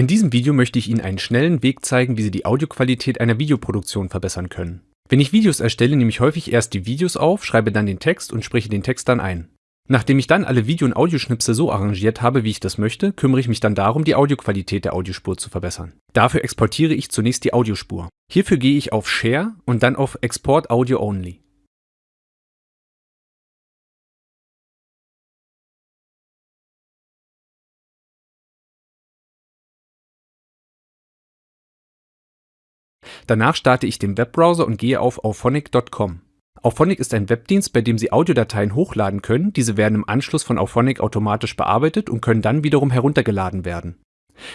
In diesem Video möchte ich Ihnen einen schnellen Weg zeigen, wie Sie die Audioqualität einer Videoproduktion verbessern können. Wenn ich Videos erstelle, nehme ich häufig erst die Videos auf, schreibe dann den Text und spreche den Text dann ein. Nachdem ich dann alle Video- und Audioschnipsel so arrangiert habe, wie ich das möchte, kümmere ich mich dann darum, die Audioqualität der Audiospur zu verbessern. Dafür exportiere ich zunächst die Audiospur. Hierfür gehe ich auf Share und dann auf Export Audio Only. Danach starte ich den Webbrowser und gehe auf auphonic.com. Auphonic ist ein Webdienst, bei dem Sie Audiodateien hochladen können, diese werden im Anschluss von Auphonic automatisch bearbeitet und können dann wiederum heruntergeladen werden.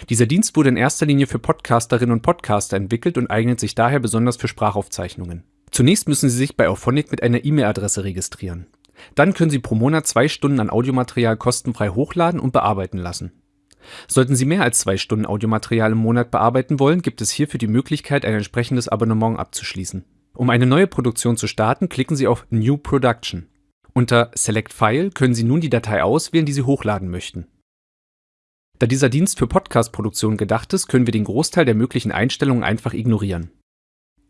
Dieser Dienst wurde in erster Linie für Podcasterinnen und Podcaster entwickelt und eignet sich daher besonders für Sprachaufzeichnungen. Zunächst müssen Sie sich bei Auphonic mit einer E-Mail-Adresse registrieren. Dann können Sie pro Monat zwei Stunden an Audiomaterial kostenfrei hochladen und bearbeiten lassen. Sollten Sie mehr als zwei Stunden Audiomaterial im Monat bearbeiten wollen, gibt es hierfür die Möglichkeit, ein entsprechendes Abonnement abzuschließen. Um eine neue Produktion zu starten, klicken Sie auf New Production. Unter Select File können Sie nun die Datei auswählen, die Sie hochladen möchten. Da dieser Dienst für Podcast-Produktion gedacht ist, können wir den Großteil der möglichen Einstellungen einfach ignorieren.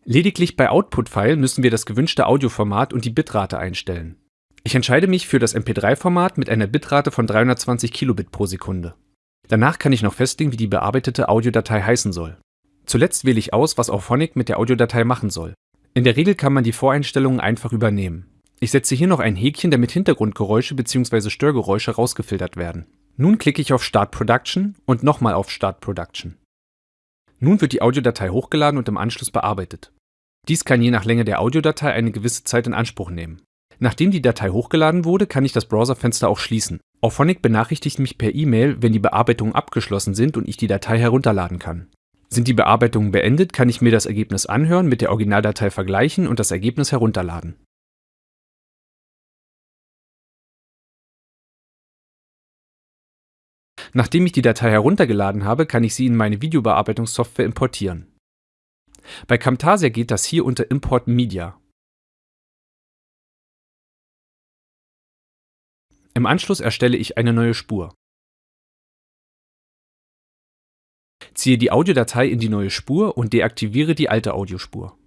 Lediglich bei Output-File müssen wir das gewünschte Audioformat und die Bitrate einstellen. Ich entscheide mich für das MP3-Format mit einer Bitrate von 320 Kilobit pro Sekunde. Danach kann ich noch festlegen, wie die bearbeitete Audiodatei heißen soll. Zuletzt wähle ich aus, was Auphonic mit der Audiodatei machen soll. In der Regel kann man die Voreinstellungen einfach übernehmen. Ich setze hier noch ein Häkchen, damit Hintergrundgeräusche bzw. Störgeräusche rausgefiltert werden. Nun klicke ich auf Start Production und nochmal auf Start Production. Nun wird die Audiodatei hochgeladen und im Anschluss bearbeitet. Dies kann je nach Länge der Audiodatei eine gewisse Zeit in Anspruch nehmen. Nachdem die Datei hochgeladen wurde, kann ich das Browserfenster auch schließen. Auphonic benachrichtigt mich per E-Mail, wenn die Bearbeitungen abgeschlossen sind und ich die Datei herunterladen kann. Sind die Bearbeitungen beendet, kann ich mir das Ergebnis anhören, mit der Originaldatei vergleichen und das Ergebnis herunterladen. Nachdem ich die Datei heruntergeladen habe, kann ich sie in meine Videobearbeitungssoftware importieren. Bei Camtasia geht das hier unter Import Media. Im Anschluss erstelle ich eine neue Spur. Ziehe die Audiodatei in die neue Spur und deaktiviere die alte Audiospur.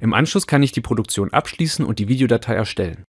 Im Anschluss kann ich die Produktion abschließen und die Videodatei erstellen